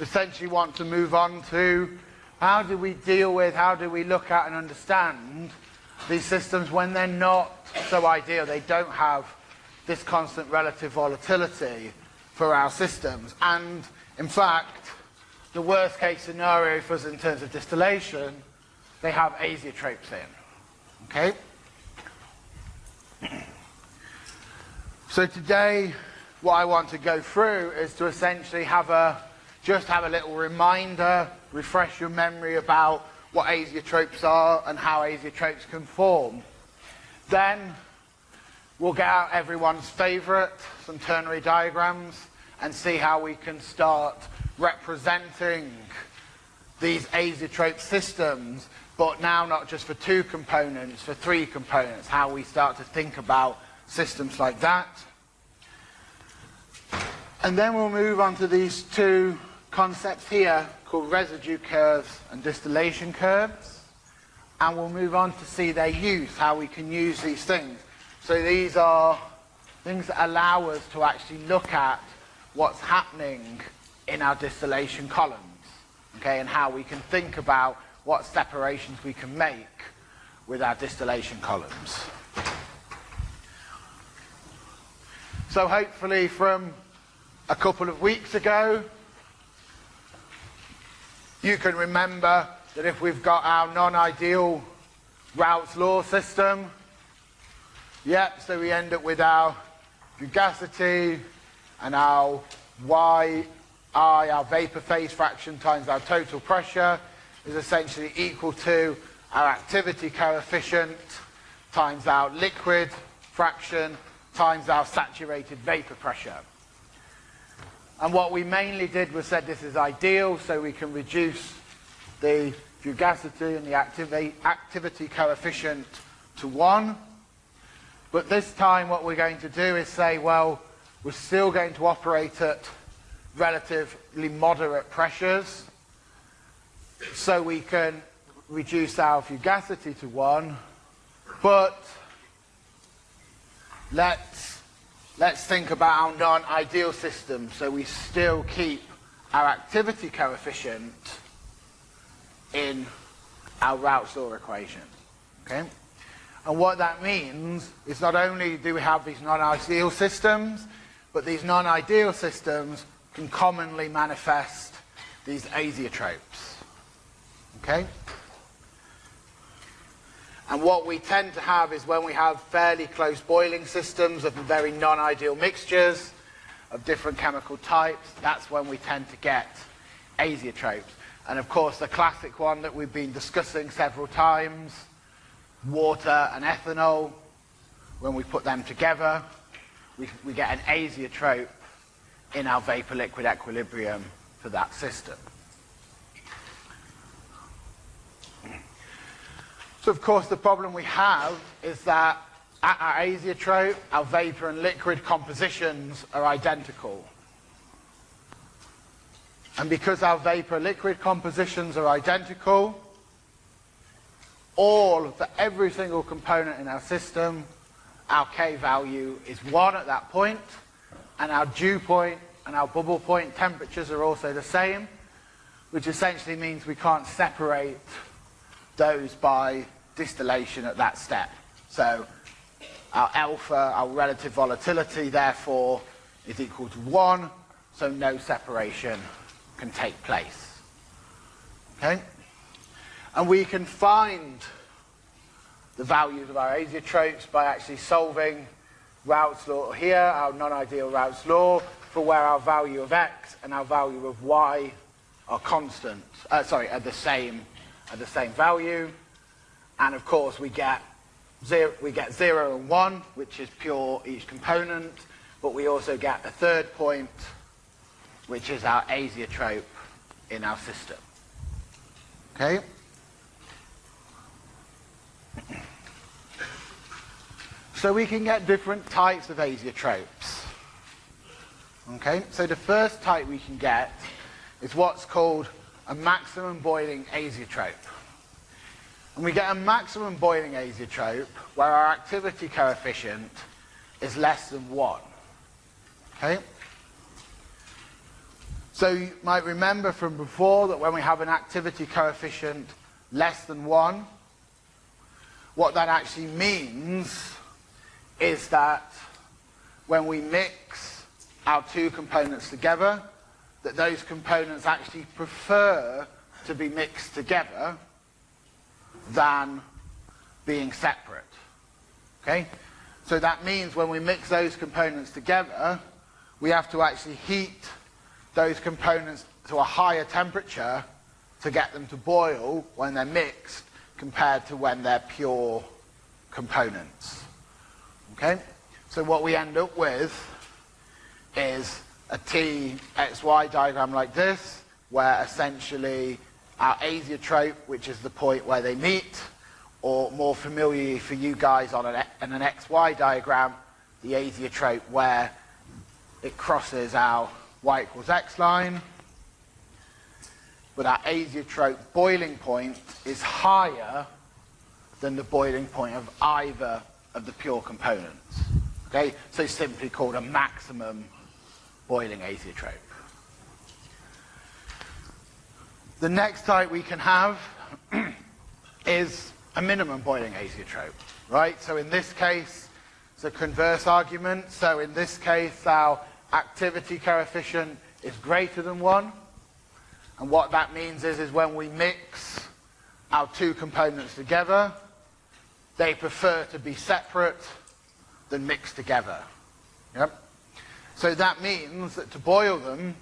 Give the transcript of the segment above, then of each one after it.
essentially want to move on to how do we deal with, how do we look at and understand these systems when they're not so ideal. They don't have this constant relative volatility for our systems. And in fact, the worst case scenario for us in terms of distillation, they have azeotropes in. Okay? So today, what I want to go through is to essentially have a, just have a little reminder, refresh your memory about what azeotropes are and how azeotropes can form. Then we'll get out everyone's favorite, some ternary diagrams, and see how we can start representing these azeotrope systems, but now not just for two components, for three components, how we start to think about systems like that. And then we'll move on to these two concepts here called residue curves and distillation curves. And we'll move on to see their use, how we can use these things. So these are things that allow us to actually look at what's happening in our distillation columns, okay, and how we can think about what separations we can make with our distillation columns. So hopefully from a couple of weeks ago, you can remember that if we've got our non-ideal Raoult's law system, yep, so we end up with our fugacity and our yi, our vapor phase fraction times our total pressure is essentially equal to our activity coefficient times our liquid fraction times our saturated vapor pressure. And what we mainly did was said this is ideal so we can reduce the fugacity and the activi activity coefficient to 1. But this time what we're going to do is say, well, we're still going to operate at relatively moderate pressures so we can reduce our fugacity to 1, but let's, let's think about our non-ideal system so we still keep our activity coefficient in our Raoult's law equation. Okay? And what that means is not only do we have these non-ideal systems, but these non-ideal systems can commonly manifest these azeotropes. Okay? And what we tend to have is when we have fairly close boiling systems of very non-ideal mixtures of different chemical types, that's when we tend to get azeotropes. And of course, the classic one that we've been discussing several times, water and ethanol, when we put them together, we, we get an azeotrope in our vapor-liquid equilibrium for that system. So of course the problem we have is that at our azeotrope, our vapor and liquid compositions are identical. And because our vapor liquid compositions are identical, all for every single component in our system, our K value is 1 at that point, and our dew point and our bubble point temperatures are also the same, which essentially means we can't separate those by distillation at that step. So our alpha, our relative volatility, therefore, is equal to 1, so no separation can take place. Okay? And we can find the values of our azeotropes by actually solving Raoult's law here, our non-ideal Raoult's law, for where our value of x and our value of y are constant, uh, sorry, are the same, are the same value. And of course, we get zero, we get zero and one, which is pure each component, but we also get a third point, which is our azeotrope in our system. Okay? So we can get different types of azeotropes. Okay, so the first type we can get is what's called a maximum boiling azeotrope. And we get a maximum boiling azeotrope where our activity coefficient is less than 1. Okay? So you might remember from before that when we have an activity coefficient less than 1, what that actually means is that when we mix our two components together, that those components actually prefer to be mixed together than being separate. Okay? So that means when we mix those components together, we have to actually heat those components to a higher temperature to get them to boil when they're mixed compared to when they're pure components. Okay? So what we end up with is a T-XY diagram like this, where essentially our azeotrope, which is the point where they meet, or more familiar for you guys on an, an XY diagram, the azeotrope where it crosses our y equals x line. But our azeotrope boiling point is higher than the boiling point of either of the pure components. Okay, so it's simply called a maximum boiling azeotrope. The next type we can have is a minimum boiling azeotrope, right? So in this case, it's a converse argument. So in this case, our activity coefficient is greater than 1. And what that means is, is when we mix our two components together, they prefer to be separate than mixed together. Yep. So that means that to boil them,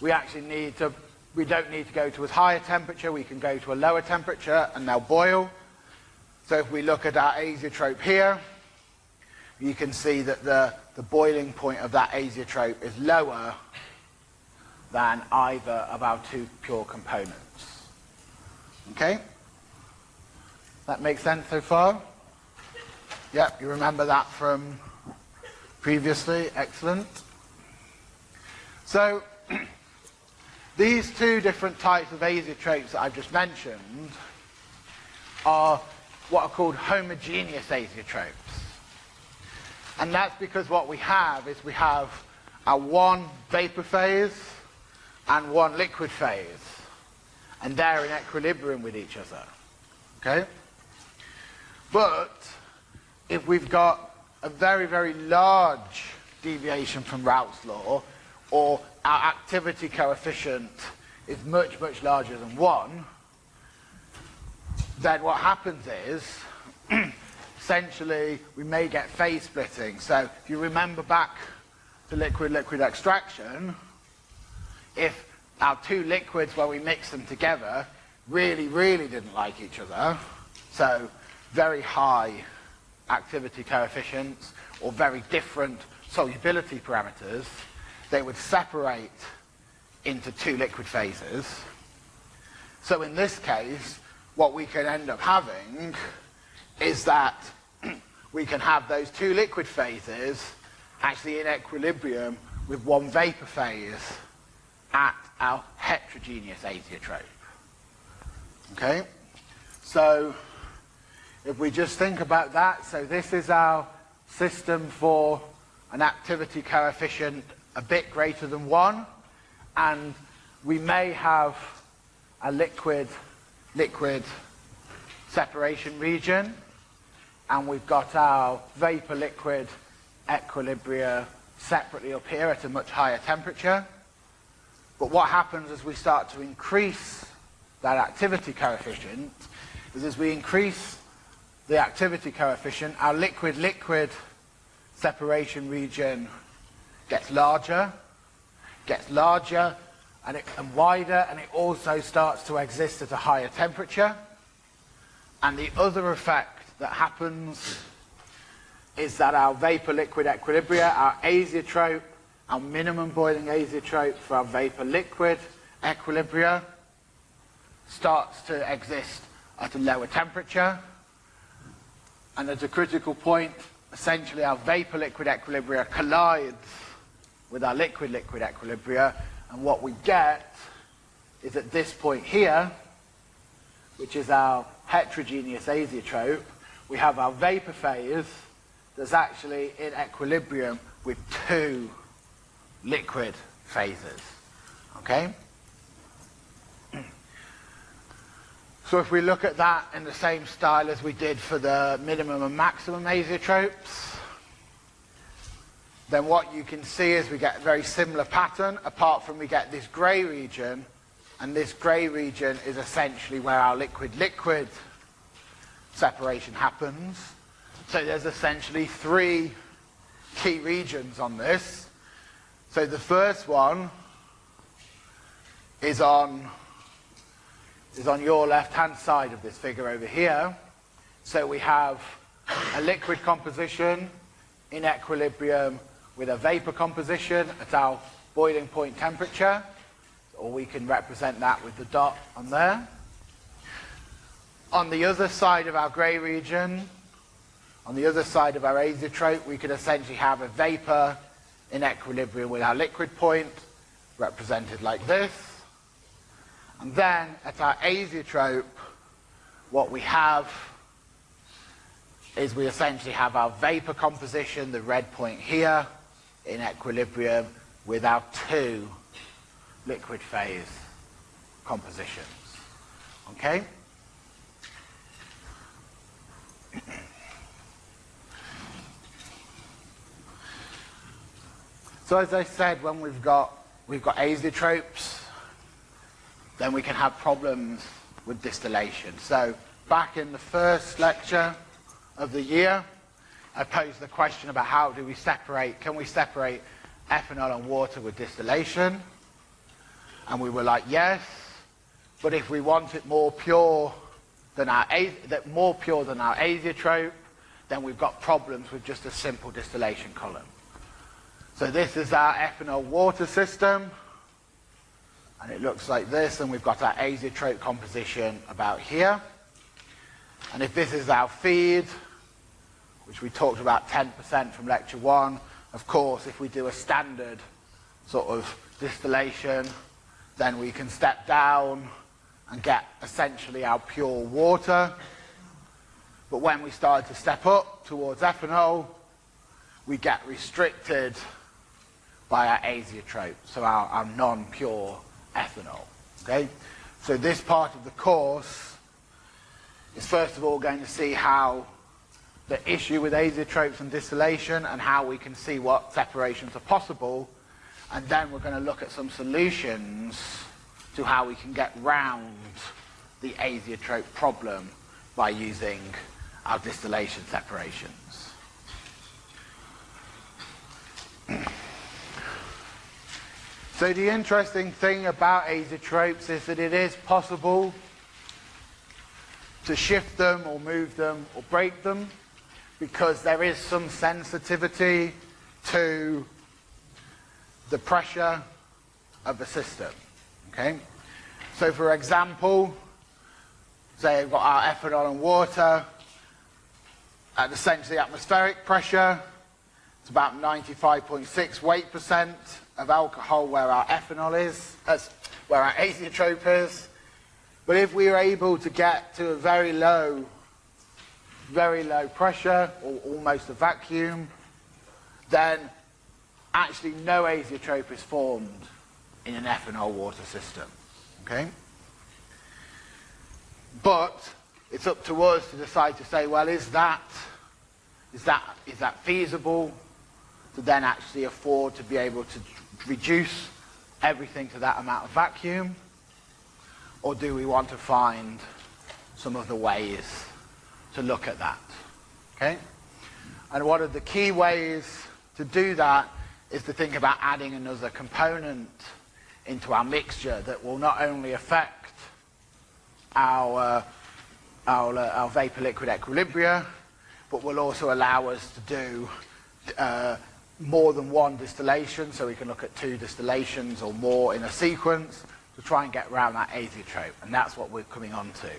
we actually need to, we don't need to go to as high a temperature, we can go to a lower temperature and they'll boil. So if we look at our azeotrope here, you can see that the, the boiling point of that azeotrope is lower than either of our two pure components. Okay? That makes sense so far? Yep, you remember that from previously. Excellent. So, these two different types of azeotropes that I've just mentioned are what are called homogeneous azeotropes. And that's because what we have is we have a one vapor phase and one liquid phase. And they're in equilibrium with each other. Okay? But if we've got a very, very large deviation from Raoult's law, or our activity coefficient is much, much larger than 1, then what happens is, essentially, we may get phase splitting. So if you remember back to liquid-liquid extraction, if our two liquids, when we mix them together, really, really didn't like each other, so very high activity coefficients or very different solubility parameters, they would separate into two liquid phases. So in this case, what we can end up having is that we can have those two liquid phases actually in equilibrium with one vapor phase at our heterogeneous azeotrope. Okay? So if we just think about that, so this is our system for an activity coefficient a bit greater than 1, and we may have a liquid liquid separation region, and we've got our vapor liquid equilibria separately up here at a much higher temperature. But what happens as we start to increase that activity coefficient is as we increase the activity coefficient, our liquid-liquid separation region gets larger, gets larger and, it, and wider, and it also starts to exist at a higher temperature. And the other effect that happens is that our vapor-liquid equilibria, our azeotrope, our minimum boiling azeotrope for our vapor-liquid equilibria, starts to exist at a lower temperature and at a critical point, essentially our vapor-liquid equilibria collides with our liquid-liquid equilibria, and what we get is at this point here, which is our heterogeneous azeotrope, we have our vapor phase that's actually in equilibrium with two liquid phases. Okay? So if we look at that in the same style as we did for the minimum and maximum azeotropes, then what you can see is we get a very similar pattern, apart from we get this grey region, and this grey region is essentially where our liquid-liquid separation happens. So there's essentially three key regions on this. So the first one is on is on your left-hand side of this figure over here. So we have a liquid composition in equilibrium with a vapor composition at our boiling point temperature, or we can represent that with the dot on there. On the other side of our grey region, on the other side of our azeotrope, we could essentially have a vapor in equilibrium with our liquid point, represented like this. And then at our azeotrope, what we have is we essentially have our vapor composition, the red point here, in equilibrium with our two liquid phase compositions. Okay? So as I said, when we've got we've got azeotropes, then we can have problems with distillation. So back in the first lecture of the year, I posed the question about how do we separate, can we separate ethanol and water with distillation? And we were like, yes, but if we want it more pure than our, more pure than our azeotrope, then we've got problems with just a simple distillation column. So this is our ethanol water system and it looks like this, and we've got our azeotrope composition about here. And if this is our feed, which we talked about 10% from lecture one, of course, if we do a standard sort of distillation, then we can step down and get essentially our pure water. But when we start to step up towards ethanol, we get restricted by our azeotrope, so our, our non-pure ethanol. Okay? So this part of the course is first of all going to see how the issue with azeotropes and distillation and how we can see what separations are possible. And then we're going to look at some solutions to how we can get round the azeotrope problem by using our distillation separations. So the interesting thing about azeotropes is that it is possible to shift them or move them or break them because there is some sensitivity to the pressure of the system. Okay? So for example, say we've got our ethanol and water at essentially atmospheric pressure, it's about 95.6 weight percent of alcohol where our ethanol is, that's where our azeotrope is. But if we are able to get to a very low, very low pressure, or almost a vacuum, then actually no azeotrope is formed in an ethanol water system. Okay? But it's up to us to decide to say, well, is that, is that, is that feasible to then actually afford to be able to reduce everything to that amount of vacuum? Or do we want to find some other ways to look at that? Okay? And one of the key ways to do that is to think about adding another component into our mixture that will not only affect our, uh, our, uh, our vapor liquid equilibria, but will also allow us to do uh, more than one distillation, so we can look at two distillations or more in a sequence to try and get around that azeotrope, and that's what we're coming on to.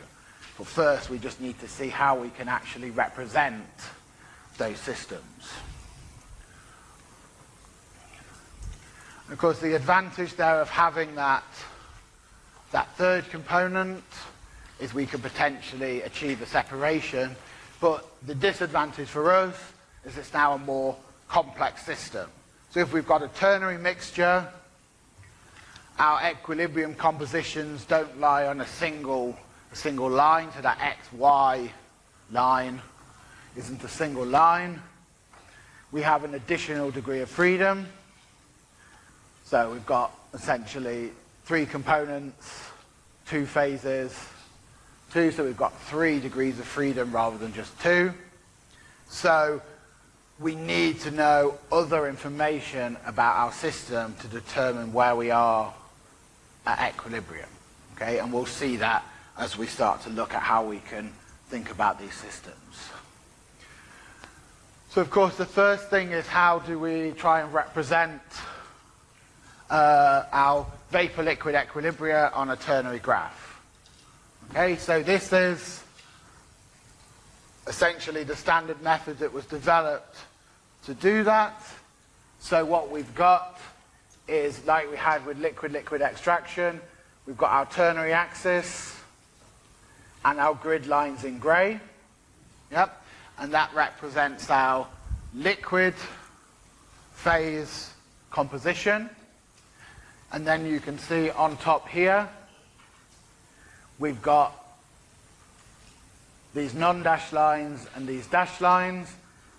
But first, we just need to see how we can actually represent those systems. Of course, the advantage there of having that, that third component is we can potentially achieve a separation, but the disadvantage for us is it's now a more complex system. So if we've got a ternary mixture our equilibrium compositions don't lie on a single, single line, so that x, y line isn't a single line. We have an additional degree of freedom. So we've got essentially three components, two phases, two, so we've got three degrees of freedom rather than just two. So we need to know other information about our system to determine where we are at equilibrium. Okay, and we'll see that as we start to look at how we can think about these systems. So of course the first thing is how do we try and represent uh, our vapor-liquid equilibria on a ternary graph. Okay, so this is essentially the standard method that was developed to do that. So what we've got is like we had with liquid-liquid extraction, we've got our ternary axis and our grid lines in grey. Yep, and that represents our liquid phase composition. And then you can see on top here, we've got these non-dashed lines and these dashed lines.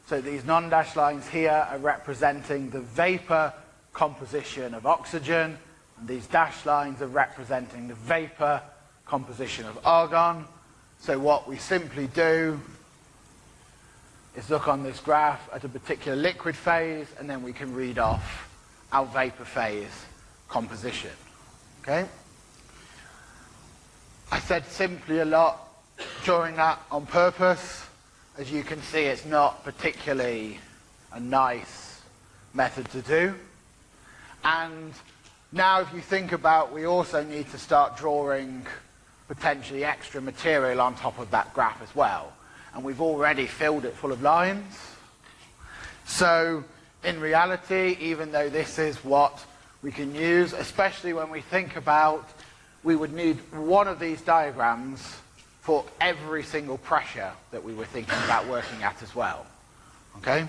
So these non-dashed lines here are representing the vapor composition of oxygen, and these dashed lines are representing the vapor composition of argon. So what we simply do is look on this graph at a particular liquid phase, and then we can read off our vapor phase composition. Okay? I said simply a lot during that on purpose. As you can see, it's not particularly a nice method to do. And now if you think about, we also need to start drawing potentially extra material on top of that graph as well. And we've already filled it full of lines. So in reality, even though this is what we can use, especially when we think about, we would need one of these diagrams for every single pressure that we were thinking about working at as well. Okay?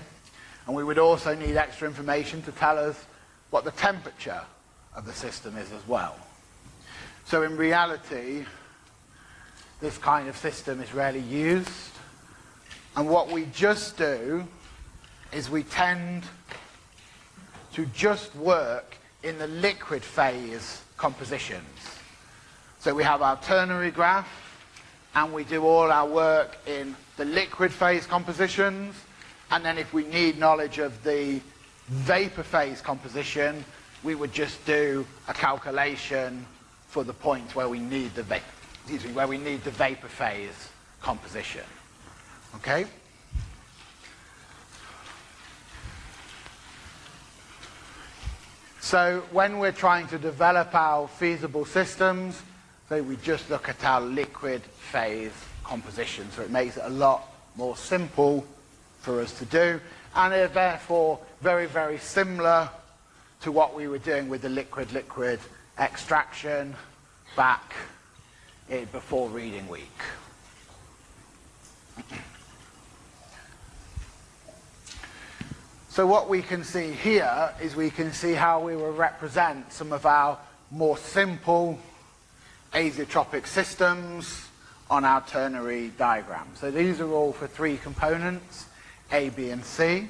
And we would also need extra information to tell us what the temperature of the system is as well. So in reality, this kind of system is rarely used. And what we just do is we tend to just work in the liquid phase compositions. So we have our ternary graph, and we do all our work in the liquid phase compositions, and then if we need knowledge of the vapor phase composition, we would just do a calculation for the point where we need the vapor, where we need the vapor phase composition. Okay? So when we're trying to develop our feasible systems, so we just look at our liquid phase composition. So it makes it a lot more simple for us to do. And they're therefore very, very similar to what we were doing with the liquid-liquid extraction back before reading week. So what we can see here is we can see how we will represent some of our more simple azeotropic systems on our ternary diagram. So these are all for three components, A, B, and C.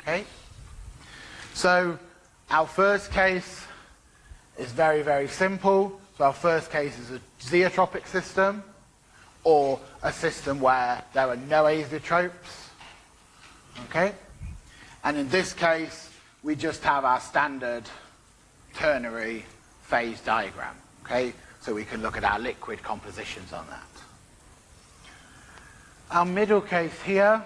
Okay? So our first case is very, very simple. So our first case is a zeotropic system, or a system where there are no azeotropes. Okay? And in this case, we just have our standard ternary phase diagram. Okay? So we can look at our liquid compositions on that. Our middle case here,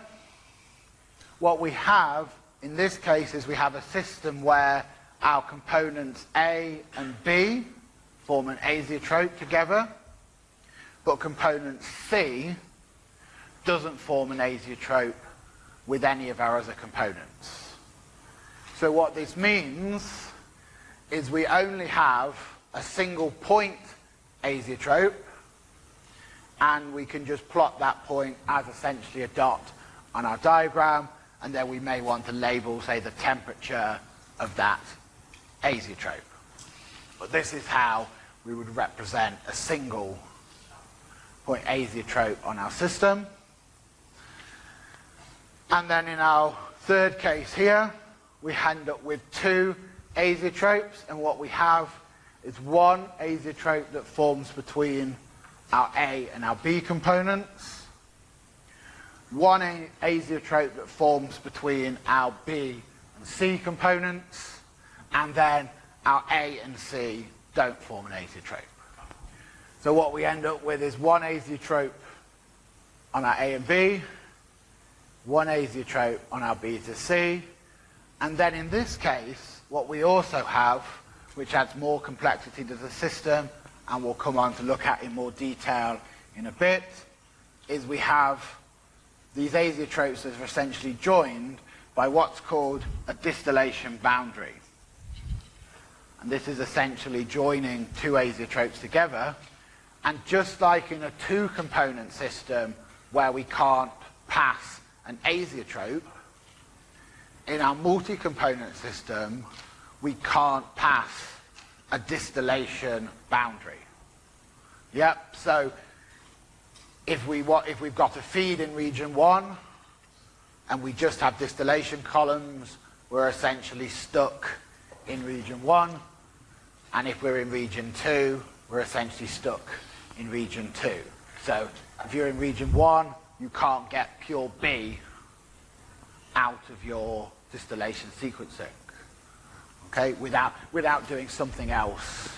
what we have in this case is we have a system where our components A and B form an azeotrope together, but component C doesn't form an azeotrope with any of our other components. So what this means is we only have a single point azeotrope and we can just plot that point as essentially a dot on our diagram and then we may want to label, say, the temperature of that azeotrope. But this is how we would represent a single point azeotrope on our system. And then in our third case here, we end up with two azeotropes, and what we have is one azeotrope that forms between our A and our B components, one azeotrope that forms between our B and C components, and then our A and C don't form an azeotrope. So what we end up with is one azeotrope on our A and B, one azeotrope on our B to C, and then in this case, what we also have, which adds more complexity to the system, and we'll come on to look at in more detail in a bit, is we have these azeotropes that are essentially joined by what's called a distillation boundary. This is essentially joining two azeotropes together. And just like in a two-component system where we can't pass an azeotrope, in our multi-component system, we can't pass a distillation boundary. Yep, so if, we, if we've got a feed in region one and we just have distillation columns, we're essentially stuck in region one. And if we're in region two, we're essentially stuck in region two. So if you're in region one, you can't get pure B out of your distillation sequencing. Okay, without, without doing something else.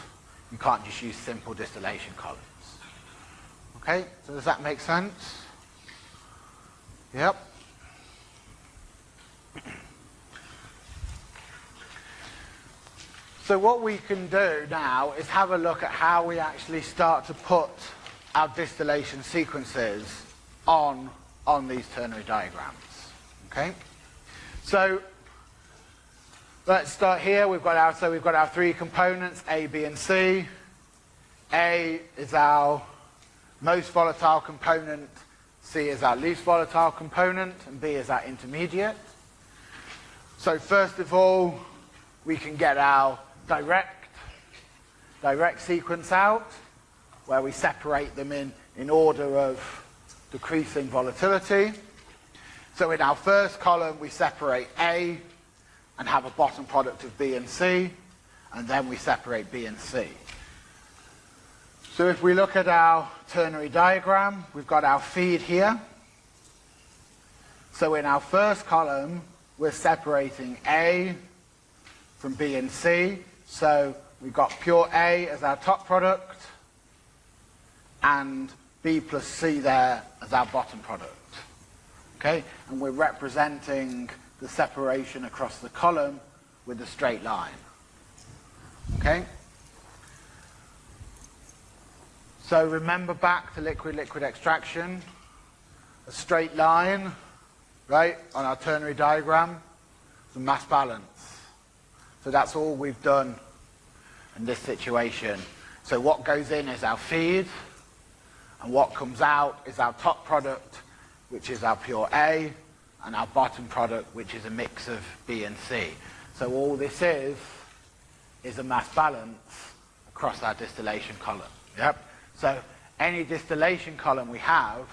You can't just use simple distillation columns. Okay, so does that make sense? Yep. So what we can do now is have a look at how we actually start to put our distillation sequences on, on these ternary diagrams. Okay? So let's start here. We've got our so we've got our three components, A, B, and C. A is our most volatile component, C is our least volatile component, and B is our intermediate. So first of all, we can get our direct, direct sequence out, where we separate them in, in order of decreasing volatility. So in our first column, we separate A and have a bottom product of B and C, and then we separate B and C. So if we look at our ternary diagram, we've got our feed here. So in our first column, we're separating A from B and C, so we've got pure A as our top product and B plus C there as our bottom product. Okay, and we're representing the separation across the column with a straight line. Okay? So remember back to liquid-liquid extraction, a straight line, right, on our ternary diagram, the mass balance. So that's all we've done in this situation. So what goes in is our feed, and what comes out is our top product, which is our pure A, and our bottom product, which is a mix of B and C. So all this is, is a mass balance across our distillation column. Yep. So any distillation column we have,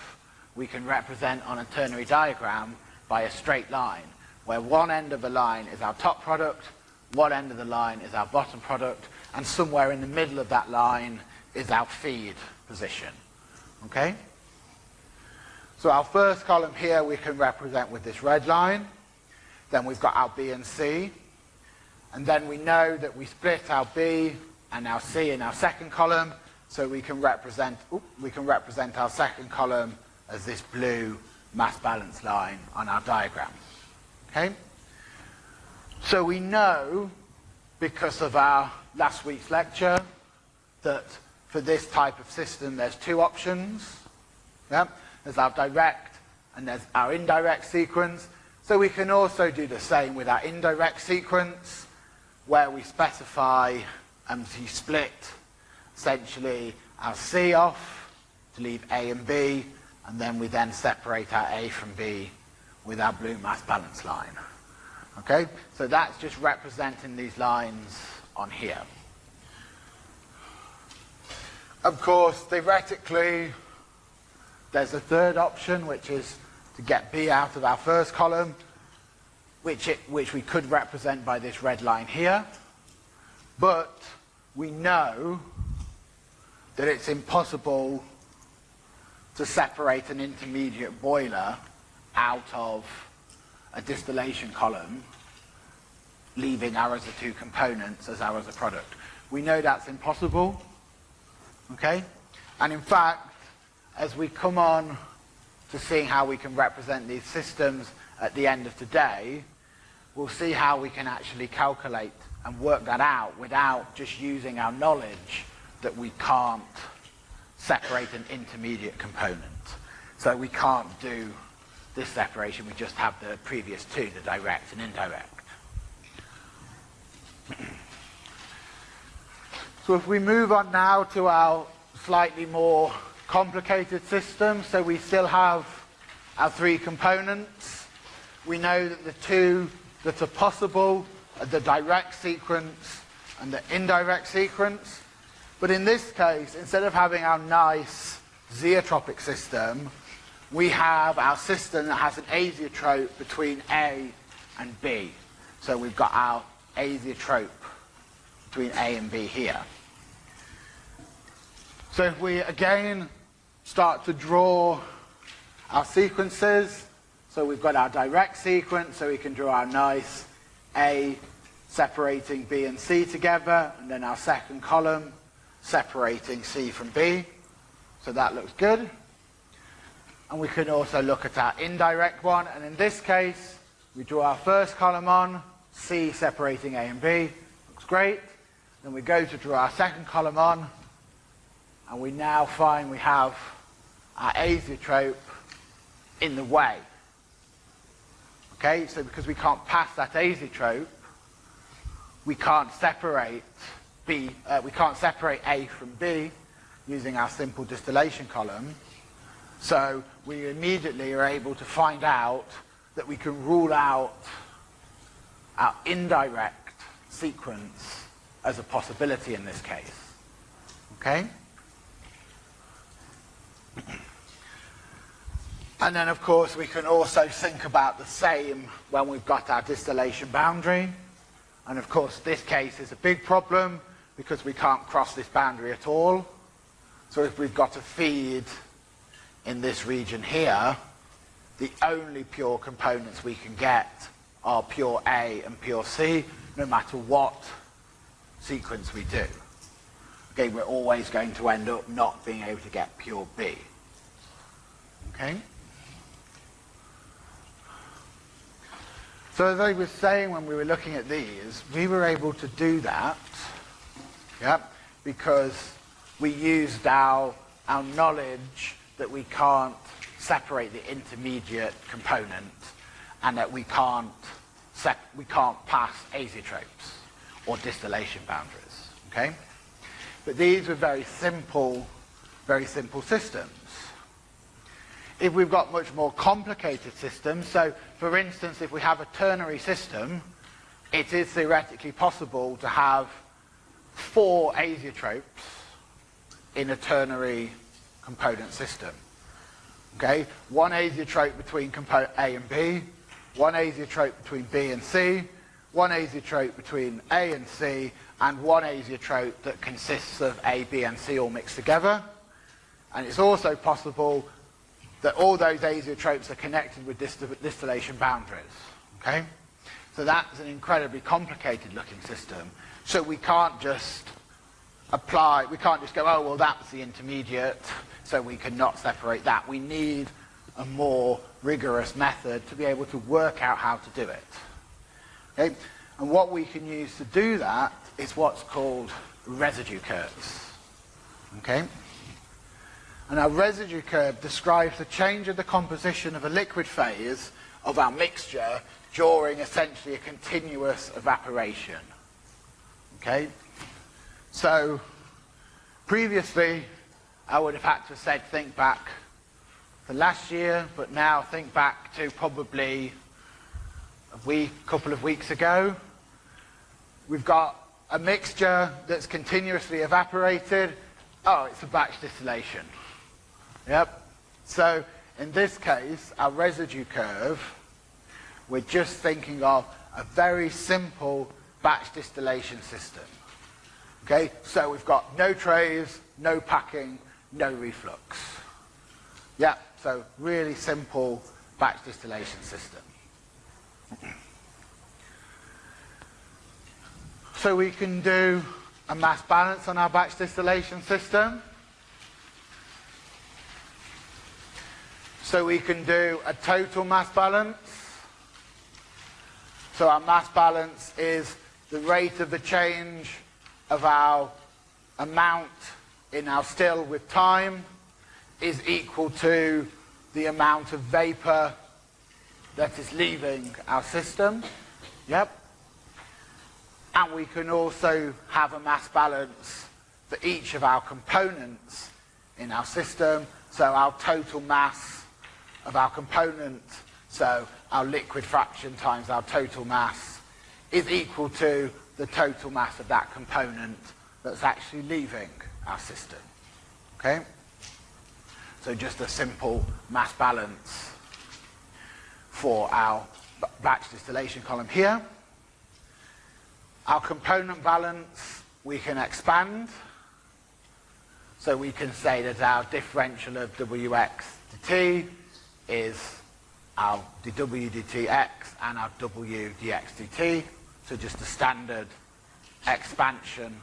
we can represent on a ternary diagram by a straight line, where one end of the line is our top product, one end of the line is our bottom product, and somewhere in the middle of that line is our feed position. Okay? So our first column here we can represent with this red line. Then we've got our B and C. And then we know that we split our B and our C in our second column, so we can represent we can represent our second column as this blue mass balance line on our diagram. Okay? So we know, because of our last week's lecture, that for this type of system there's two options. Yeah? There's our direct and there's our indirect sequence. So we can also do the same with our indirect sequence, where we specify we split essentially our C off to leave A and B, and then we then separate our A from B with our blue mass balance line. Okay, so that's just representing these lines on here. Of course, theoretically, there's a third option, which is to get B out of our first column, which, it, which we could represent by this red line here. But we know that it's impossible to separate an intermediate boiler out of a distillation column, leaving our other two components as our other product. We know that's impossible, okay? And in fact, as we come on to seeing how we can represent these systems at the end of today, we'll see how we can actually calculate and work that out without just using our knowledge that we can't separate an intermediate component. So we can't do this separation, we just have the previous two, the direct and indirect. So if we move on now to our slightly more complicated system, so we still have our three components. We know that the two that are possible are the direct sequence and the indirect sequence. But in this case, instead of having our nice zeotropic system, we have our system that has an azeotrope between A and B. So we've got our azeotrope between A and B here. So if we again start to draw our sequences, so we've got our direct sequence, so we can draw our nice A separating B and C together, and then our second column separating C from B. So that looks good. And we can also look at our indirect one, and in this case, we draw our first column on, C separating A and B, looks great. Then we go to draw our second column on, and we now find we have our azeotrope in the way. Okay, so because we can't pass that azeotrope, we can't separate B, uh, we can't separate A from B using our simple distillation column. So we immediately are able to find out that we can rule out our indirect sequence as a possibility in this case. Okay? And then, of course, we can also think about the same when we've got our distillation boundary. And of course, this case is a big problem because we can't cross this boundary at all. So if we've got a feed in this region here, the only pure components we can get are pure A and pure C, no matter what sequence we do. Okay, we're always going to end up not being able to get pure B. Okay? So as I was saying when we were looking at these, we were able to do that yeah, because we used our, our knowledge that we can't separate the intermediate component and that we can't, we can't pass azeotropes or distillation boundaries. Okay? But these were very simple, very simple systems. If we've got much more complicated systems, so for instance, if we have a ternary system, it is theoretically possible to have four azeotropes in a ternary component system. Okay, one azeotrope between component A and B, one azeotrope between B and C, one azeotrope between A and C, and one azeotrope that consists of A, B, and C all mixed together. And it's also possible that all those azeotropes are connected with distillation boundaries. Okay? So that's an incredibly complicated looking system. So we can't just apply, we can't just go, oh, well, that's the intermediate, so we cannot separate that. We need a more rigorous method to be able to work out how to do it. Okay? And what we can use to do that is what's called residue curves. Okay? And our residue curve describes the change of the composition of a liquid phase of our mixture during essentially a continuous evaporation. Okay? So, previously, I would have had to have said think back to last year, but now think back to probably a week, couple of weeks ago. We've got a mixture that's continuously evaporated oh, it's a batch distillation. Yep. So in this case, our residue curve, we're just thinking of a very simple batch distillation system. Okay, so we've got no trays, no packing, no reflux. Yeah, so really simple batch distillation system. So we can do a mass balance on our batch distillation system. So we can do a total mass balance. So our mass balance is the rate of the change of our amount in our still with time is equal to the amount of vapor that is leaving our system. Yep. And we can also have a mass balance for each of our components in our system. So our total mass of our component, so our liquid fraction times our total mass, is equal to the total mass of that component that's actually leaving our system. Okay? So just a simple mass balance for our batch distillation column here. Our component balance we can expand. So we can say that our differential of Wx dt is our dw dtx and our w dx dt. So just a standard expansion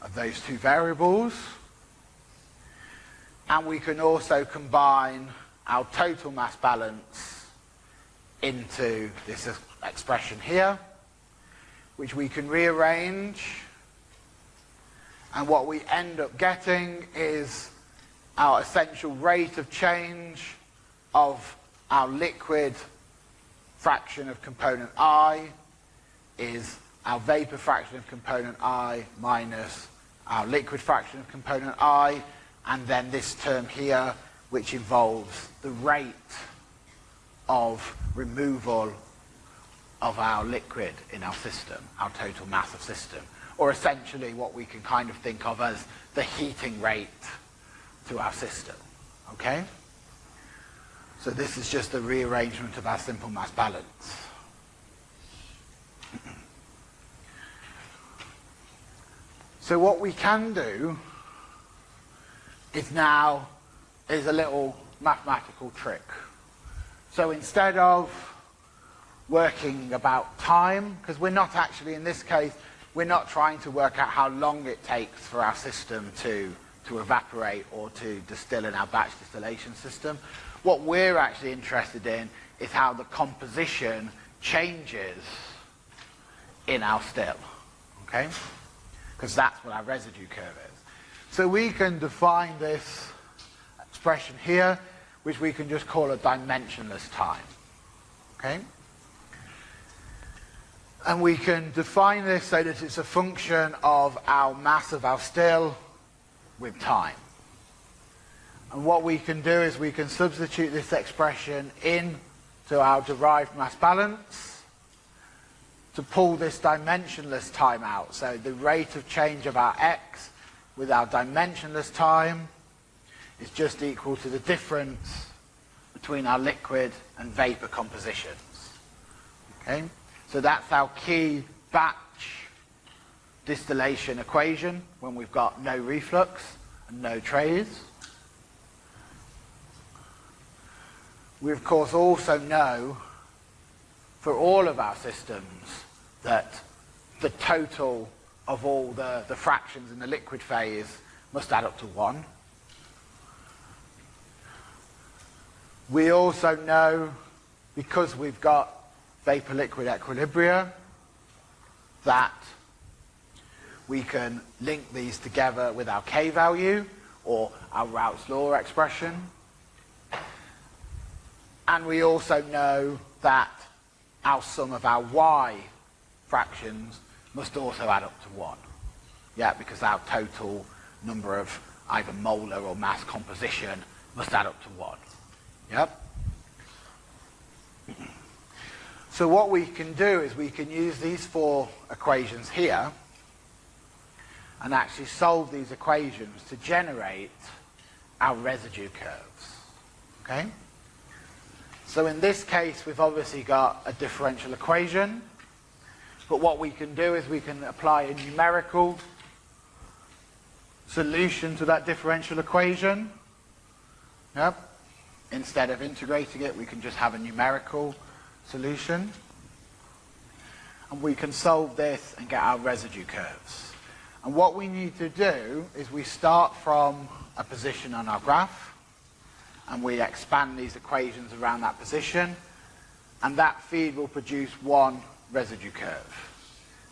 of those two variables. And we can also combine our total mass balance into this expression here, which we can rearrange. And what we end up getting is our essential rate of change of our liquid fraction of component I is our vapor fraction of component I minus our liquid fraction of component I, and then this term here, which involves the rate of removal of our liquid in our system, our total mass of system, or essentially what we can kind of think of as the heating rate to our system, okay? So this is just a rearrangement of our simple mass balance. So what we can do is now is a little mathematical trick. So instead of working about time, because we're not actually, in this case, we're not trying to work out how long it takes for our system to, to evaporate or to distill in our batch distillation system. What we're actually interested in is how the composition changes in our still. Okay? Because that's what our residue curve is. So we can define this expression here, which we can just call a dimensionless time. Okay? And we can define this so that it's a function of our mass of our still with time. And what we can do is we can substitute this expression in to our derived mass balance to pull this dimensionless time out. So the rate of change of our x with our dimensionless time is just equal to the difference between our liquid and vapor compositions. Okay? So that's our key batch distillation equation when we've got no reflux and no trays. We of course also know for all of our systems that the total of all the, the fractions in the liquid phase must add up to 1. We also know, because we've got vapor-liquid equilibria, that we can link these together with our k value, or our Raoult's law expression. And we also know that our sum of our y fractions must also add up to 1. Yeah, because our total number of either molar or mass composition must add up to 1. Yep. So what we can do is we can use these four equations here and actually solve these equations to generate our residue curves. Okay? So in this case, we've obviously got a differential equation, but what we can do is we can apply a numerical solution to that differential equation. Yep. Instead of integrating it, we can just have a numerical solution. And we can solve this and get our residue curves. And what we need to do is we start from a position on our graph, and we expand these equations around that position, and that feed will produce one residue curve.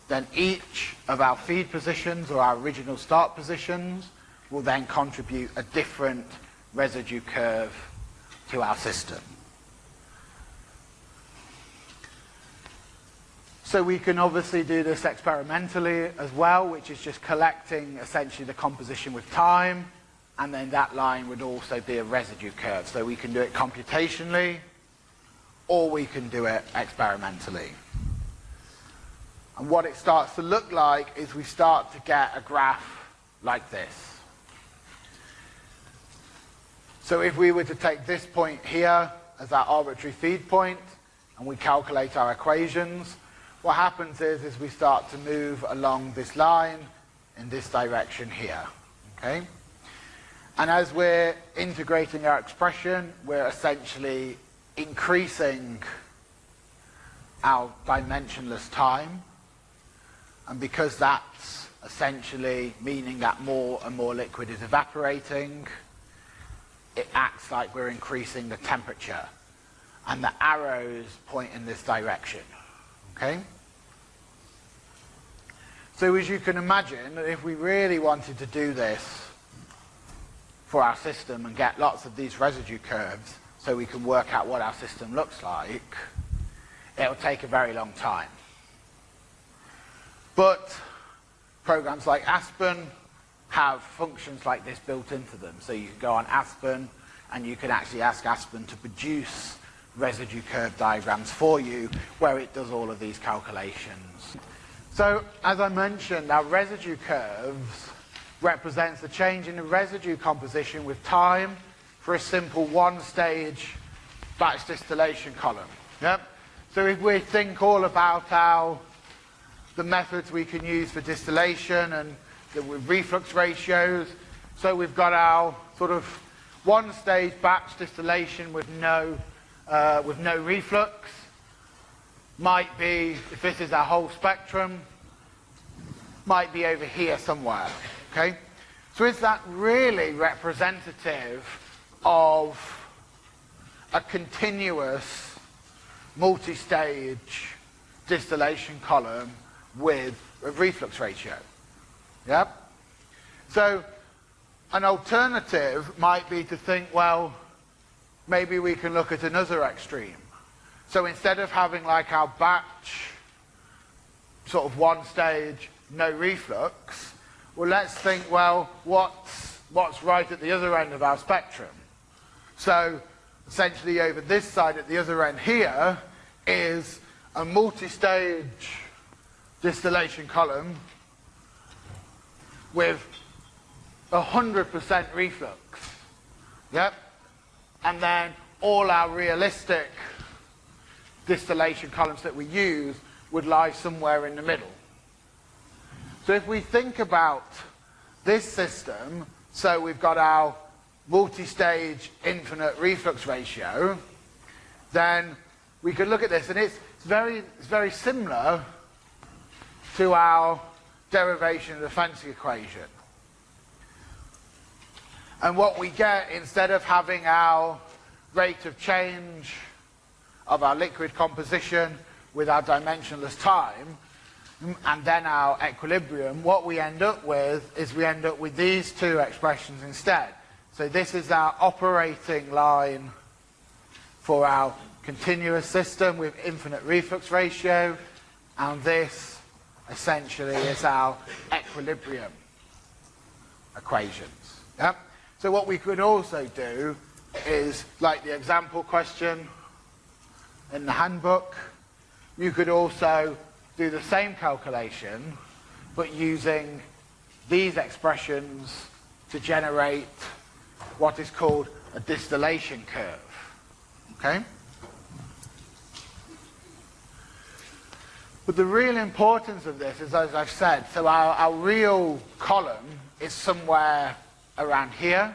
Then each of our feed positions or our original start positions will then contribute a different residue curve to our system. So we can obviously do this experimentally as well, which is just collecting essentially the composition with time, and then that line would also be a residue curve. So we can do it computationally, or we can do it experimentally. And what it starts to look like is we start to get a graph like this. So if we were to take this point here as our arbitrary feed point, and we calculate our equations, what happens is, is we start to move along this line in this direction here. Okay? And as we're integrating our expression, we're essentially increasing our dimensionless time and because that's essentially meaning that more and more liquid is evaporating, it acts like we're increasing the temperature. And the arrows point in this direction. Okay? So as you can imagine, if we really wanted to do this for our system and get lots of these residue curves so we can work out what our system looks like, it will take a very long time. But programs like Aspen have functions like this built into them. So you can go on Aspen and you can actually ask Aspen to produce residue curve diagrams for you where it does all of these calculations. So as I mentioned, our residue curves represents the change in the residue composition with time for a simple one-stage batch distillation column. Yep. So if we think all about our the methods we can use for distillation and the reflux ratios. So we've got our sort of one stage batch distillation with no, uh, with no reflux. Might be, if this is our whole spectrum, might be over here somewhere. Okay? So is that really representative of a continuous multi-stage distillation column with a reflux ratio. Yep. So an alternative might be to think, well, maybe we can look at another extreme. So instead of having like our batch, sort of one stage, no reflux, well, let's think, well, what's, what's right at the other end of our spectrum? So essentially over this side at the other end here is a multi-stage distillation column with 100% reflux. Yep. And then all our realistic distillation columns that we use would lie somewhere in the middle. So if we think about this system, so we've got our multi-stage infinite reflux ratio, then we could look at this and it's, very, it's very similar to our derivation of the Fenske equation. And what we get, instead of having our rate of change of our liquid composition with our dimensionless time, and then our equilibrium, what we end up with is we end up with these two expressions instead. So this is our operating line for our continuous system with infinite reflux ratio, and this essentially is our equilibrium equations. Yep. So what we could also do is, like the example question in the handbook, you could also do the same calculation, but using these expressions to generate what is called a distillation curve. Okay? But the real importance of this is, as I've said, so our, our real column is somewhere around here.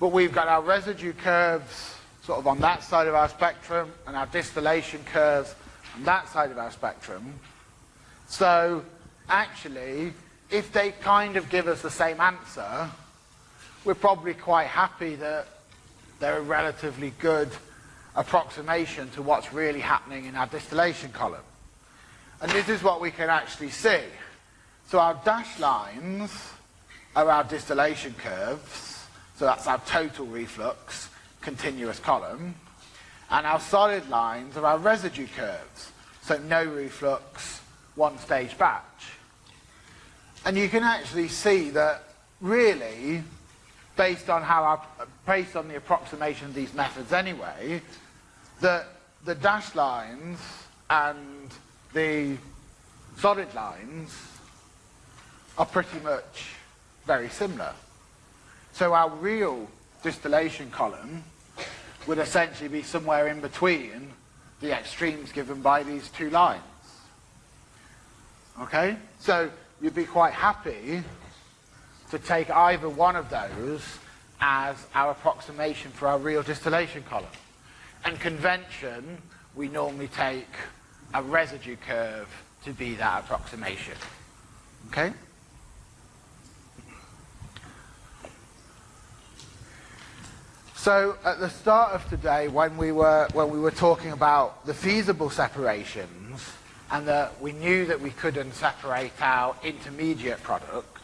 But we've got our residue curves sort of on that side of our spectrum and our distillation curves on that side of our spectrum. So actually, if they kind of give us the same answer, we're probably quite happy that they're a relatively good approximation to what's really happening in our distillation column. And this is what we can actually see. So our dashed lines are our distillation curves, so that's our total reflux continuous column, and our solid lines are our residue curves, so no reflux, one stage batch. And you can actually see that really, based on how our, based on the approximation of these methods anyway, that the dashed lines and the solid lines are pretty much very similar. So our real distillation column would essentially be somewhere in between the extremes given by these two lines. Okay? So you'd be quite happy to take either one of those as our approximation for our real distillation column. And convention, we normally take a residue curve to be that approximation. Okay? So at the start of today, when we were when we were talking about the feasible separations, and that we knew that we couldn't separate our intermediate product,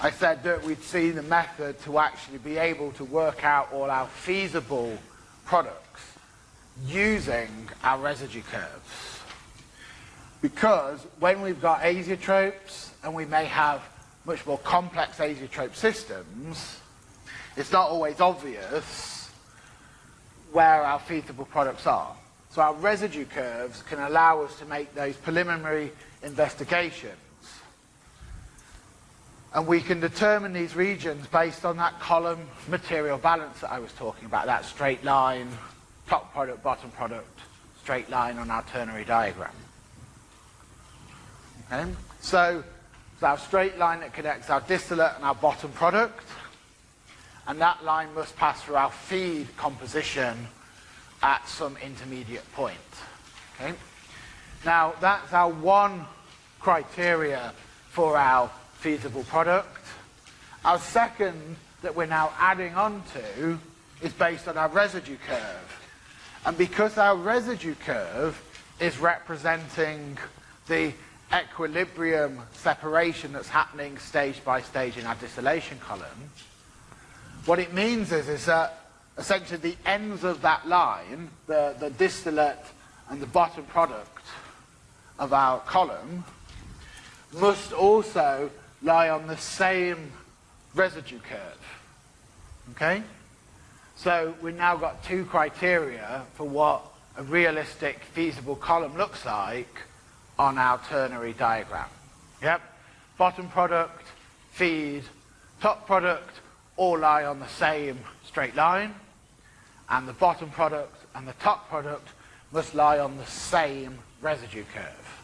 I said that we'd seen the method to actually be able to work out all our feasible products using our residue curves. Because when we've got azeotropes, and we may have much more complex azeotrope systems, it's not always obvious where our feasible products are. So our residue curves can allow us to make those preliminary investigations. And we can determine these regions based on that column material balance that I was talking about, that straight line, top product, bottom product, straight line on our ternary diagram. Okay? So, so our straight line that connects our distillate and our bottom product and that line must pass through our feed composition at some intermediate point. Okay? Now, that's our one criteria for our feasible product. Our second that we're now adding on to is based on our residue curve. And because our residue curve is representing the equilibrium separation that's happening stage by stage in our distillation column, what it means is, is that essentially the ends of that line, the, the distillate and the bottom product of our column, must also lie on the same residue curve. Okay? So we've now got two criteria for what a realistic feasible column looks like on our ternary diagram. Yep. Bottom product, feed, top product, all lie on the same straight line, and the bottom product and the top product must lie on the same residue curve.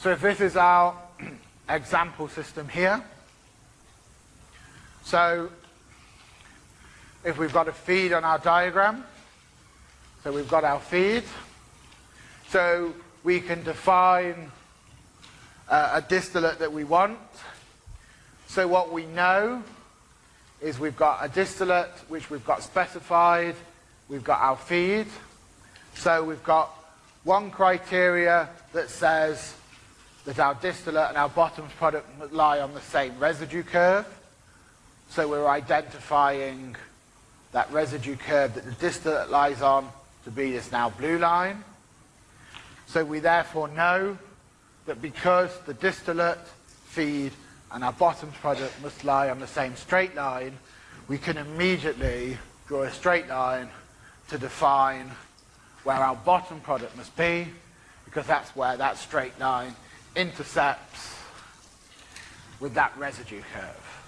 So if this is our example system here, so if we've got a feed on our diagram, so we've got our feed, so we can define uh, a distillate that we want. So what we know is we've got a distillate which we've got specified, we've got our feed. So we've got one criteria that says that our distillate and our bottoms product lie on the same residue curve. So we're identifying that residue curve that the distillate lies on to be this now blue line. So we therefore know that because the distillate, feed, and our bottoms product must lie on the same straight line, we can immediately draw a straight line to define where our bottom product must be. because that's where that straight line intercepts with that residue curve.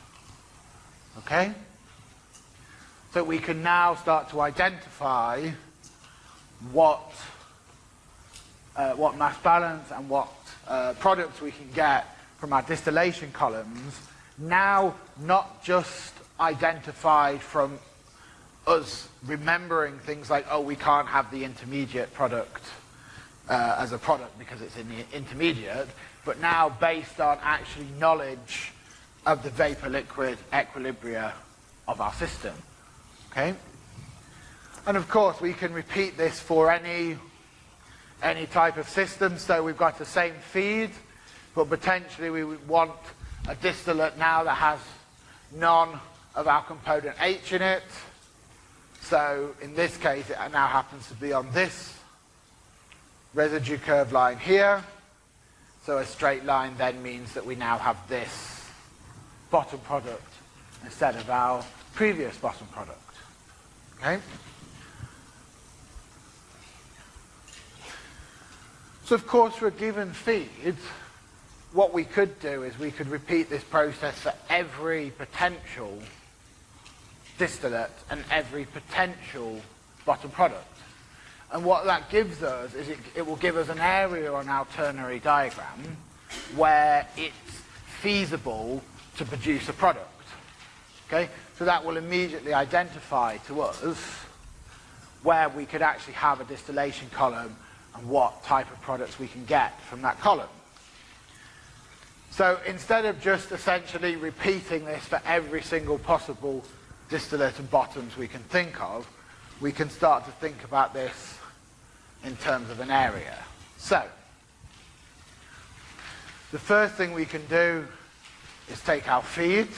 Okay? So we can now start to identify what, uh, what mass balance and what uh, products we can get from our distillation columns, now not just identified from us remembering things like, oh, we can't have the intermediate product uh, as a product because it's in the intermediate, but now based on actually knowledge of the vapor-liquid equilibria of our system. Okay? And of course, we can repeat this for any, any type of system. So we've got the same feed, but potentially we would want a distillate now that has none of our component H in it. So in this case, it now happens to be on this residue curve line here. So a straight line then means that we now have this bottom product instead of our previous bottom product. Okay? So of course for a given feed, what we could do is we could repeat this process for every potential distillate and every potential bottom product. And what that gives us is it, it will give us an area on our ternary diagram where it's feasible to produce a product. Okay? So that will immediately identify to us where we could actually have a distillation column and what type of products we can get from that column. So instead of just essentially repeating this for every single possible distillate and bottoms we can think of, we can start to think about this in terms of an area. So, the first thing we can do is take our feed,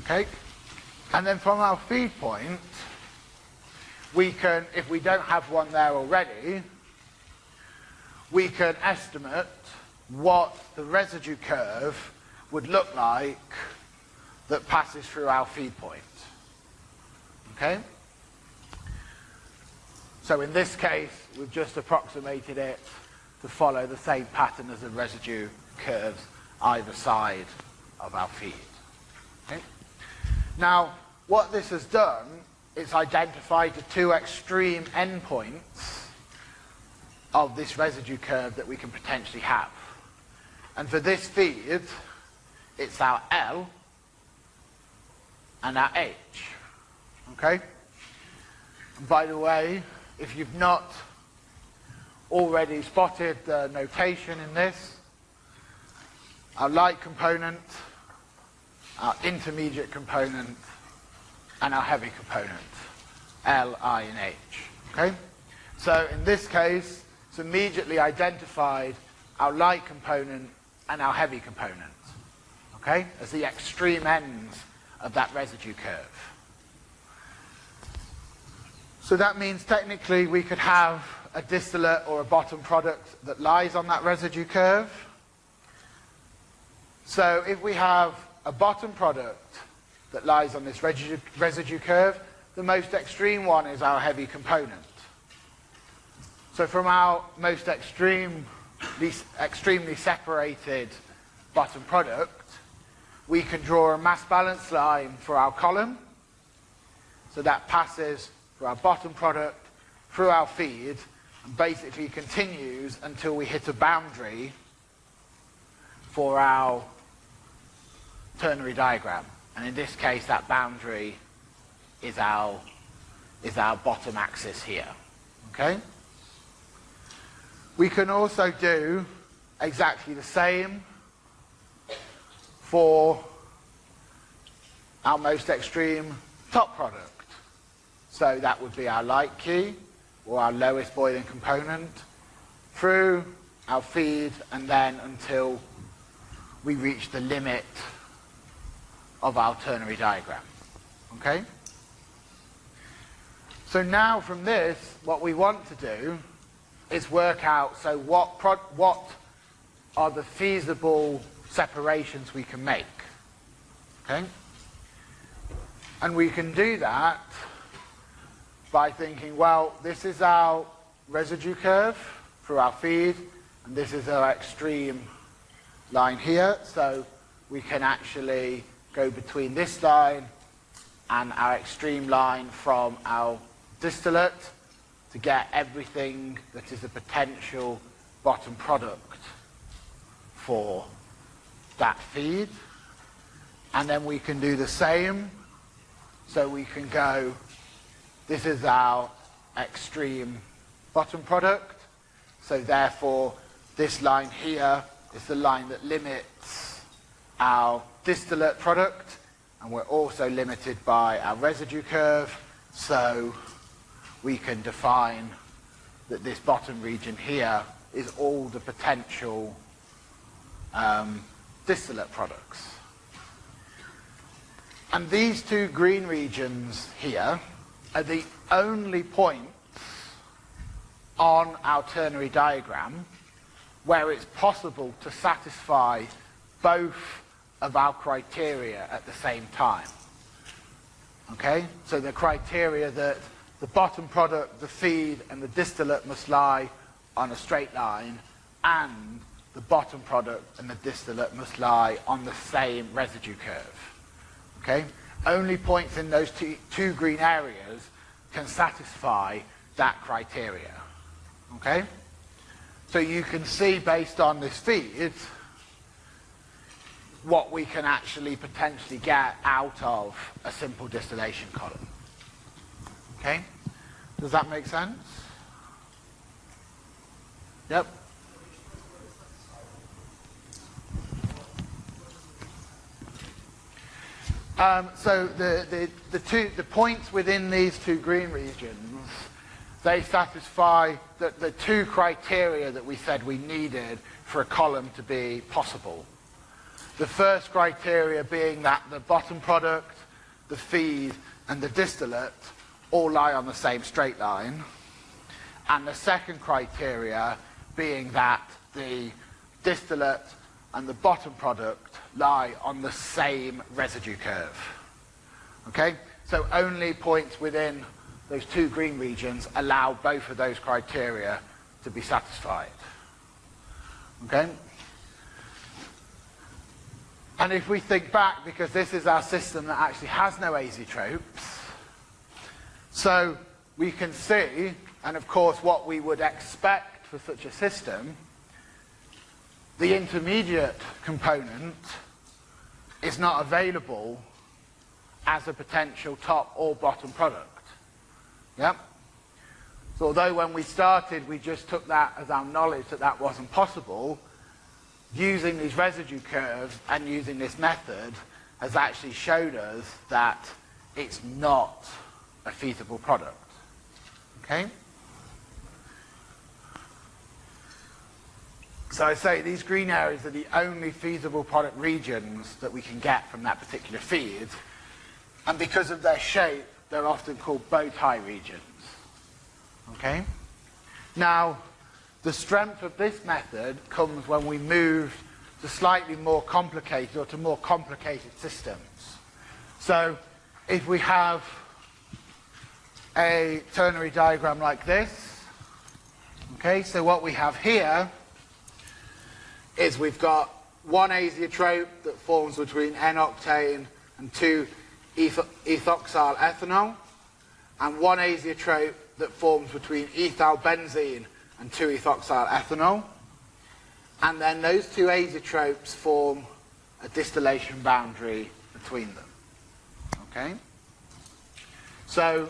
okay, and then from our feed point, we can, if we don't have one there already, we can estimate what the residue curve would look like that passes through our feed point. Okay? So in this case, we've just approximated it to follow the same pattern as the residue curves either side of our feed. Okay? Now, what this has done is identified the two extreme endpoints of this residue curve that we can potentially have. And for this feed, it's our L and our H. Okay? And by the way, if you've not already spotted the notation in this, our light component, our intermediate component, and our heavy component, L, I, and H. Okay? So in this case, it's immediately identified our light component and our heavy component, okay, as the extreme ends of that residue curve. So that means technically we could have a distillate or a bottom product that lies on that residue curve. So if we have a bottom product that lies on this residue, curve, the most extreme one is our heavy component. So from our most extreme least extremely separated bottom product, we can draw a mass balance line for our column. So that passes through our bottom product, through our feed, and basically continues until we hit a boundary for our ternary diagram. And in this case, that boundary is our, is our bottom axis here. Okay? We can also do exactly the same for our most extreme top product. So that would be our light key, or our lowest boiling component, through our feed, and then until we reach the limit of our ternary diagram. Okay? So now from this, what we want to do is work out, so what, what are the feasible separations we can make? Okay? And we can do that by thinking, well, this is our residue curve for our feed, and this is our extreme line here, so we can actually go between this line and our extreme line from our distillate to get everything that is a potential bottom product for that feed. And then we can do the same. So we can go, this is our extreme bottom product. So therefore, this line here is the line that limits our distillate product. And we're also limited by our residue curve. So we can define that this bottom region here is all the potential um, distillate products. And these two green regions here are the only points on our ternary diagram where it's possible to satisfy both of our criteria at the same time. Okay? So the criteria that the bottom product, the feed, and the distillate must lie on a straight line, and the bottom product and the distillate must lie on the same residue curve. Okay? Only points in those two, two green areas can satisfy that criteria. Okay? So you can see based on this feed what we can actually potentially get out of a simple distillation column. Okay? Does that make sense? Yep. Um, so the, the, the, two, the points within these two green regions, they satisfy the, the two criteria that we said we needed for a column to be possible. The first criteria being that the bottom product, the feed, and the distillate all lie on the same straight line. And the second criteria being that the distillate and the bottom product lie on the same residue curve. Okay? So only points within those two green regions allow both of those criteria to be satisfied. Okay? And if we think back, because this is our system that actually has no azeotropes, so we can see, and of course what we would expect for such a system, the intermediate component is not available as a potential top or bottom product. Yep. So although when we started we just took that as our knowledge that that wasn't possible, using these residue curves and using this method has actually showed us that it's not a feasible product. Okay? So I say these green areas are the only feasible product regions that we can get from that particular feed. And because of their shape, they're often called bow tie regions. Okay? Now, the strength of this method comes when we move to slightly more complicated or to more complicated systems. So if we have a ternary diagram like this. Okay, so what we have here is we've got one azeotrope that forms between N-octane and 2-ethoxyl ethanol, and one azeotrope that forms between ethyl benzene and 2-ethoxyl ethanol. And then those two azeotropes form a distillation boundary between them. Okay? So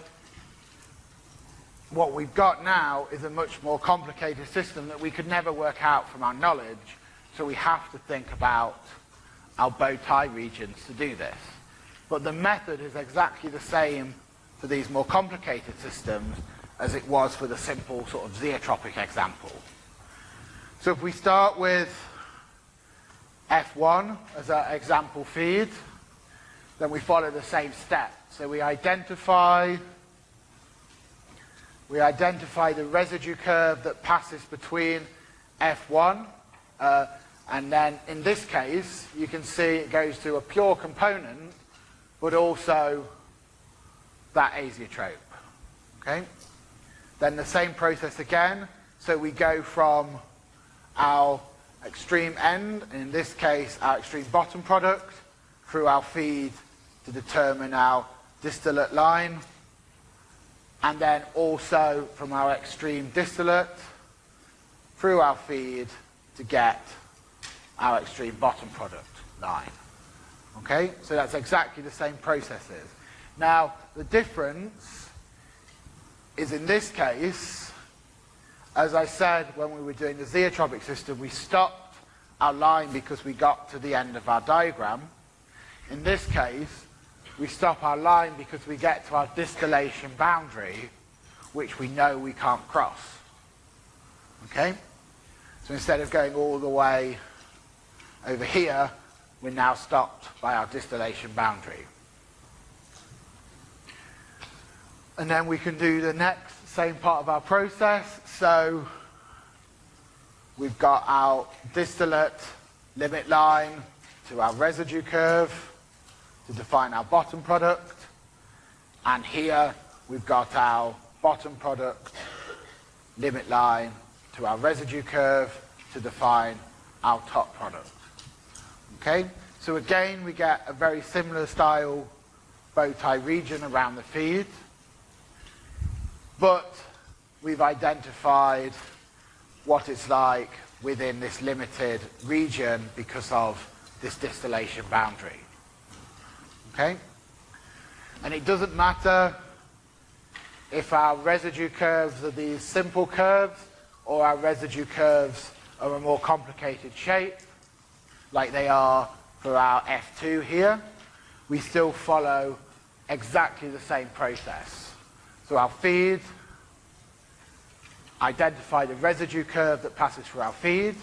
what we've got now is a much more complicated system that we could never work out from our knowledge, so we have to think about our bow tie regions to do this. But the method is exactly the same for these more complicated systems as it was for the simple sort of zeotropic example. So if we start with F1 as our example feed, then we follow the same step. So we identify we identify the residue curve that passes between F1 uh, and then in this case you can see it goes to a pure component but also that azeotrope. Okay? Then the same process again So we go from our extreme end, in this case our extreme bottom product, through our feed to determine our distillate line, and then also from our extreme distillate through our feed to get our extreme bottom product line. Okay, so that's exactly the same processes. Now, the difference is in this case, as I said when we were doing the zeotropic system, we stopped our line because we got to the end of our diagram. In this case, we stop our line because we get to our distillation boundary, which we know we can't cross. Okay? So instead of going all the way over here, we're now stopped by our distillation boundary. And then we can do the next same part of our process. So we've got our distillate limit line to our residue curve to define our bottom product. And here we've got our bottom product limit line to our residue curve to define our top product. Okay, so again we get a very similar style bow tie region around the feed, but we've identified what it's like within this limited region because of this distillation boundary. Okay? And it doesn't matter if our residue curves are these simple curves or our residue curves are a more complicated shape like they are for our F2 here, we still follow exactly the same process. So our feed, identify the residue curve that passes through our feed,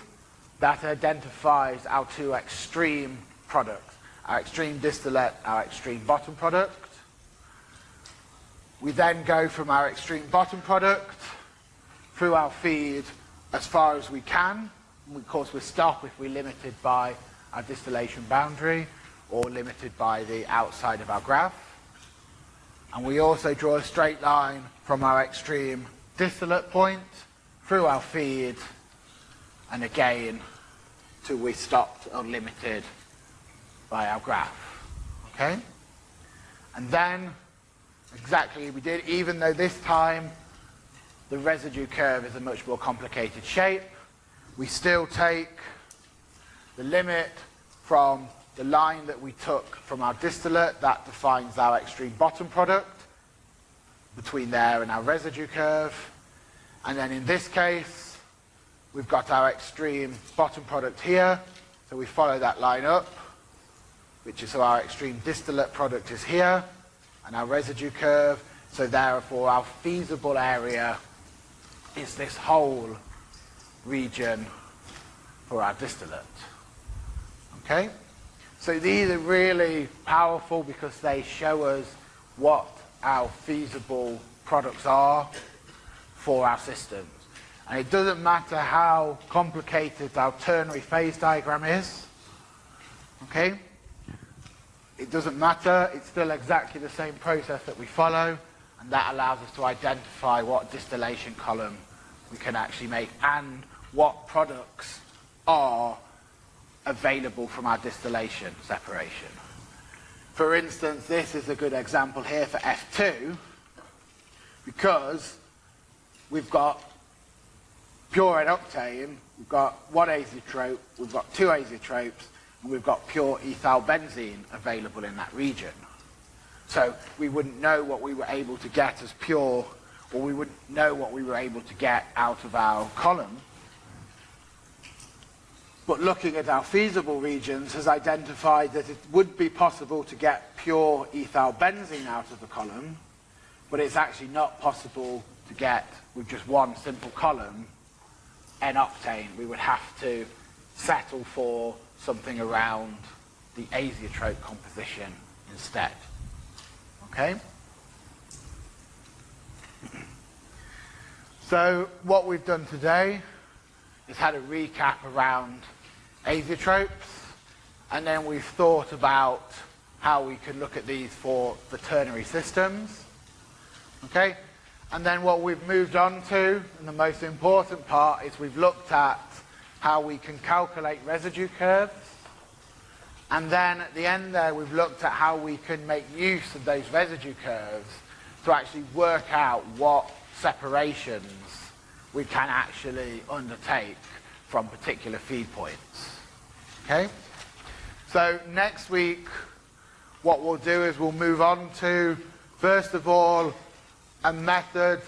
that identifies our two extreme products, our extreme distillate, our extreme bottom product. We then go from our extreme bottom product through our feed as far as we can, of course, we're stop if we're limited by our distillation boundary or limited by the outside of our graph. And we also draw a straight line from our extreme distillate point through our feed and again till we stopped or limited by our graph. Okay? And then exactly we did, even though this time the residue curve is a much more complicated shape, we still take the limit from the line that we took from our distillate, that defines our extreme bottom product, between there and our residue curve. And then in this case, we've got our extreme bottom product here, so we follow that line up, which is so our extreme distillate product is here, and our residue curve, so therefore our feasible area is this whole region for our distillate. Okay? So these are really powerful because they show us what our feasible products are for our systems. And it doesn't matter how complicated our ternary phase diagram is. Okay? It doesn't matter, it's still exactly the same process that we follow, and that allows us to identify what distillation column we can actually make and what products are available from our distillation separation. For instance, this is a good example here for F2 because we've got pure N-octane, we've got one azeotrope, we've got two azeotropes, and we've got pure ethyl benzene available in that region. So we wouldn't know what we were able to get as pure, or we wouldn't know what we were able to get out of our column but looking at our feasible regions has identified that it would be possible to get pure ethyl benzene out of the column, but it's actually not possible to get with just one simple column N-octane. We would have to settle for something around the azeotrope composition instead. Okay? So what we've done today is had a recap around azeotropes, and then we've thought about how we can look at these for the ternary systems. Okay? And then what we've moved on to, and the most important part, is we've looked at how we can calculate residue curves. And then at the end there, we've looked at how we can make use of those residue curves to actually work out what separations we can actually undertake from particular feed points. Okay? So next week, what we'll do is we'll move on to, first of all, a method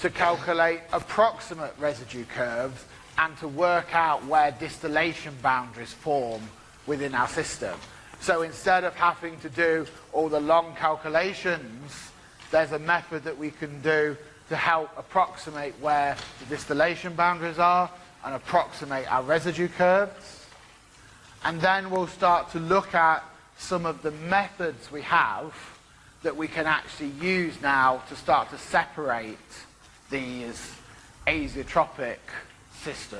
to calculate approximate residue curves and to work out where distillation boundaries form within our system. So instead of having to do all the long calculations, there's a method that we can do to help approximate where the distillation boundaries are and approximate our residue curves. And then we'll start to look at some of the methods we have that we can actually use now to start to separate these azeotropic systems.